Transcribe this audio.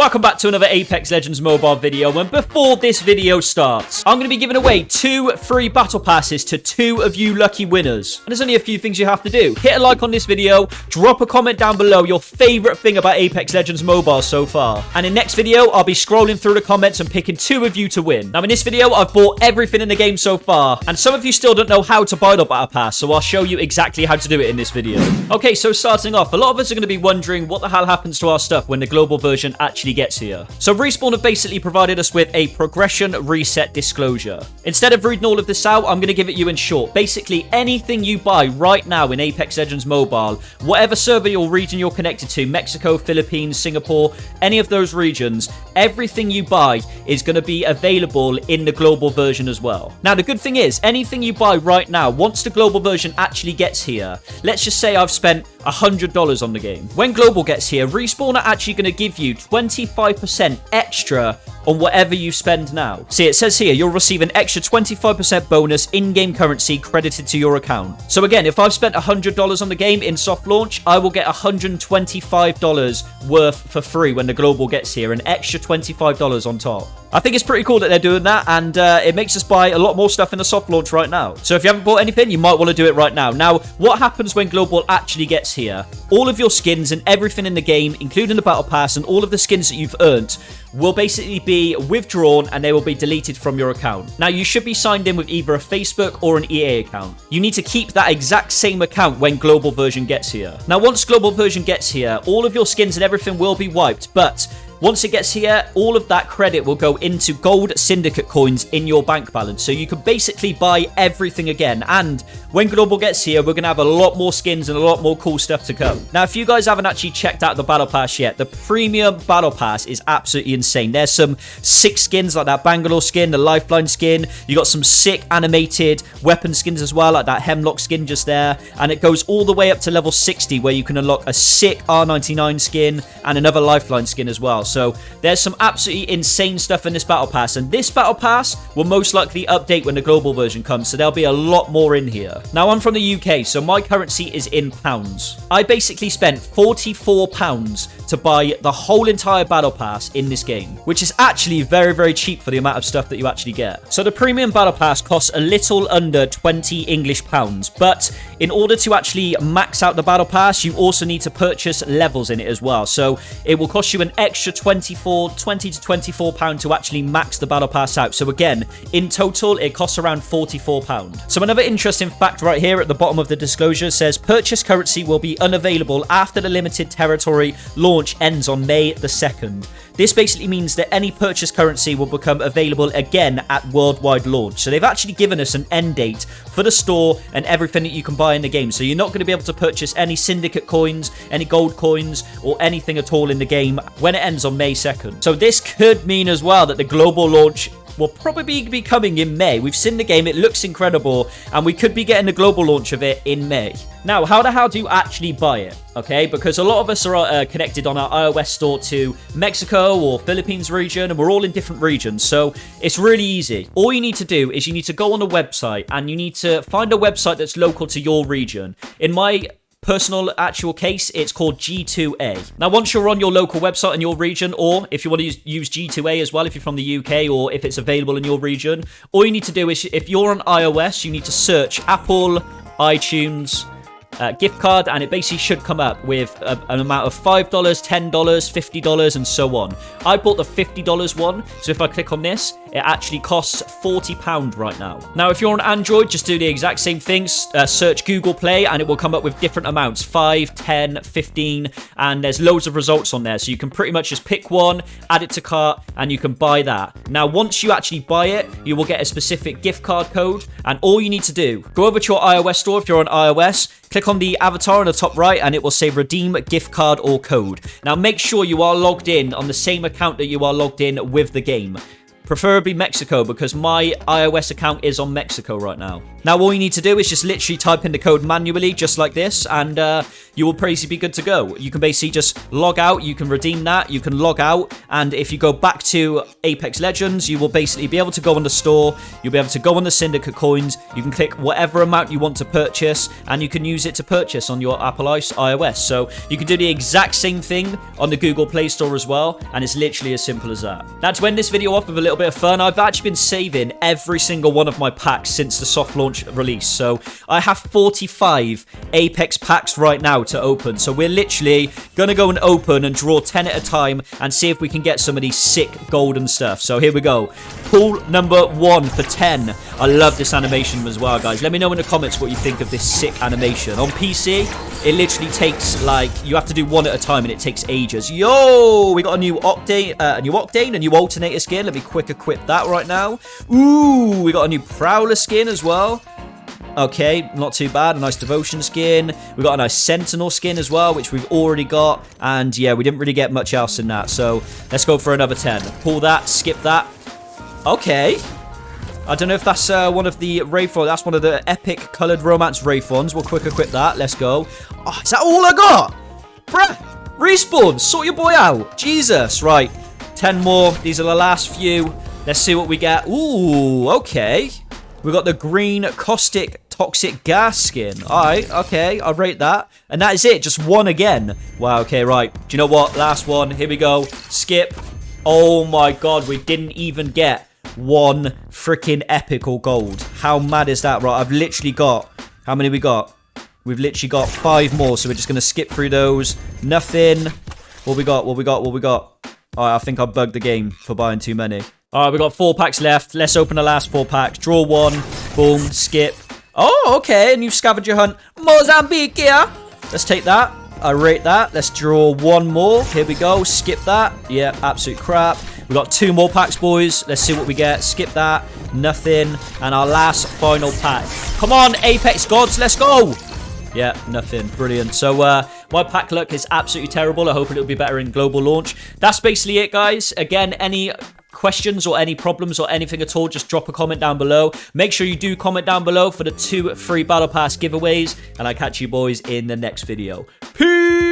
Welcome back to another Apex Legends mobile video, and before this video starts, I'm going to be giving away two free battle passes to two of you lucky winners. And there's only a few things you have to do. Hit a like on this video, drop a comment down below your favorite thing about Apex Legends mobile so far. And in next video, I'll be scrolling through the comments and picking two of you to win. Now in this video, I've bought everything in the game so far, and some of you still don't know how to buy the battle pass, so I'll show you exactly how to do it in this video. Okay, so starting off, a lot of us are going to be wondering what the hell happens to our stuff when the global version actually actually gets here. So Respawn have basically provided us with a progression reset disclosure. Instead of reading all of this out, I'm going to give it you in short. Basically, anything you buy right now in Apex Legends Mobile, whatever server or region you're connected to, Mexico, Philippines, Singapore, any of those regions, everything you buy is going to be available in the global version as well. Now, the good thing is, anything you buy right now, once the global version actually gets here, let's just say I've spent $100 on the game. When global gets here, Respawn are actually going to give you 25% extra on whatever you spend now. See, it says here, you'll receive an extra 25% bonus in-game currency credited to your account. So again, if I've spent $100 on the game in soft launch, I will get $125 worth for free when the global gets here, an extra $25 on top. I think it's pretty cool that they're doing that, and uh, it makes us buy a lot more stuff in the soft launch right now. So if you haven't bought anything, you might want to do it right now. Now, what happens when Global actually gets here? All of your skins and everything in the game, including the Battle Pass and all of the skins that you've earned, will basically be withdrawn and they will be deleted from your account. Now, you should be signed in with either a Facebook or an EA account. You need to keep that exact same account when Global version gets here. Now, once Global version gets here, all of your skins and everything will be wiped, but once it gets here, all of that credit will go into gold syndicate coins in your bank balance. So you can basically buy everything again. And when Global gets here, we're going to have a lot more skins and a lot more cool stuff to come. Now, if you guys haven't actually checked out the Battle Pass yet, the Premium Battle Pass is absolutely insane. There's some sick skins like that Bangalore skin, the Lifeline skin. You got some sick animated weapon skins as well, like that Hemlock skin just there. And it goes all the way up to level 60 where you can unlock a sick R99 skin and another Lifeline skin as well. So there's some absolutely insane stuff in this Battle Pass. And this Battle Pass will most likely update when the global version comes. So there'll be a lot more in here. Now, I'm from the UK, so my currency is in pounds. I basically spent 44 pounds to buy the whole entire Battle Pass in this game, which is actually very, very cheap for the amount of stuff that you actually get. So the Premium Battle Pass costs a little under 20 English pounds, but in order to actually max out the Battle Pass, you also need to purchase levels in it as well. So it will cost you an extra 24, 20 to 24 pound to actually max the Battle Pass out. So again, in total, it costs around 44 pound. So another interesting fact right here at the bottom of the disclosure says purchase currency will be unavailable after the limited territory launch ends on May the 2nd. This basically means that any purchase currency will become available again at worldwide launch. So they've actually given us an end date for the store and everything that you can buy in the game. So you're not going to be able to purchase any syndicate coins, any gold coins, or anything at all in the game when it ends on May 2nd. So this could mean as well that the global launch will probably be coming in May. We've seen the game, it looks incredible, and we could be getting the global launch of it in May. Now, how the hell do you actually buy it? Okay, because a lot of us are uh, connected on our iOS store to Mexico or Philippines region, and we're all in different regions, so it's really easy. All you need to do is you need to go on a website, and you need to find a website that's local to your region. In my personal actual case, it's called G2A. Now, once you're on your local website in your region, or if you want to use, use, G2A as well, if you're from the UK, or if it's available in your region, all you need to do is, if you're on iOS, you need to search Apple, iTunes, uh, gift card, and it basically should come up with a, an amount of $5, $10, $50, and so on. I bought the $50 one, so if I click on this, it actually costs £40 right now. Now, if you're on Android, just do the exact same things. Uh, search Google Play, and it will come up with different amounts, 5, 10, 15, and there's loads of results on there. So you can pretty much just pick one, add it to cart, and you can buy that. Now, once you actually buy it, you will get a specific gift card code, and all you need to do, go over to your iOS store if you're on iOS, Click on the avatar on the top right and it will say redeem gift card or code. Now make sure you are logged in on the same account that you are logged in with the game preferably Mexico because my iOS account is on Mexico right now. Now all you need to do is just literally type in the code manually just like this and uh, you will basically be good to go. You can basically just log out, you can redeem that, you can log out, and if you go back to Apex Legends, you will basically be able to go on the store, you'll be able to go on the Syndicate coins, you can click whatever amount you want to purchase, and you can use it to purchase on your Apple iOS. So you can do the exact same thing on the Google Play Store as well, and it's literally as simple as that. Now to end this video off with a little bit of fun, I've actually been saving every single one of my packs since the soft launch release. So I have 45 Apex packs right now to open. So we're literally going to go and open and draw 10 at a time and see if we can get some of these sick golden stuff. So here we go. Pool number one for 10. I love this animation as well, guys. Let me know in the comments what you think of this sick animation. On PC, it literally takes, like, you have to do one at a time and it takes ages. Yo, we got a new Octane, uh, a new Octane, a new Alternator skin. Let me quick equip that right now. Ooh, we got a new Prowler skin as well. Okay, not too bad. A nice Devotion skin. We got a nice Sentinel skin as well, which we've already got. And yeah, we didn't really get much else in that. So let's go for another 10. Pull that, skip that. Okay. I don't know if that's uh, one of the Wraithon. That's one of the epic coloured romance Wraithons. We'll quick equip that. Let's go. Oh, is that all I got? Bruh. Respawn. Sort your boy out. Jesus. Right. 10 more. These are the last few. Let's see what we get. Ooh, okay. We got the green caustic toxic gas skin. All right, okay, I'll rate that. And that is it, just one again. Wow, okay, right. Do you know what? Last one. Here we go. Skip. Oh my god, we didn't even get one freaking epical gold. How mad is that? Right, I've literally got... How many we got? We've literally got five more, so we're just going to skip through those. Nothing. What we got? What we got? What we got? All right, I think I bugged the game for buying too many. All right, we got four packs left. Let's open the last four packs. Draw one. Boom. Skip. Oh, okay. A new scavenger hunt. Mozambique, yeah. Let's take that. I rate that. Let's draw one more. Here we go. Skip that. Yeah, absolute crap. We got two more packs, boys. Let's see what we get. Skip that. Nothing. And our last final pack. Come on, Apex Gods. Let's go. Yeah, nothing. Brilliant. So, uh, my pack luck is absolutely terrible. I hope it'll be better in global launch. That's basically it, guys. Again, any questions or any problems or anything at all, just drop a comment down below. Make sure you do comment down below for the two free Battle Pass giveaways, and I'll catch you boys in the next video. Peace!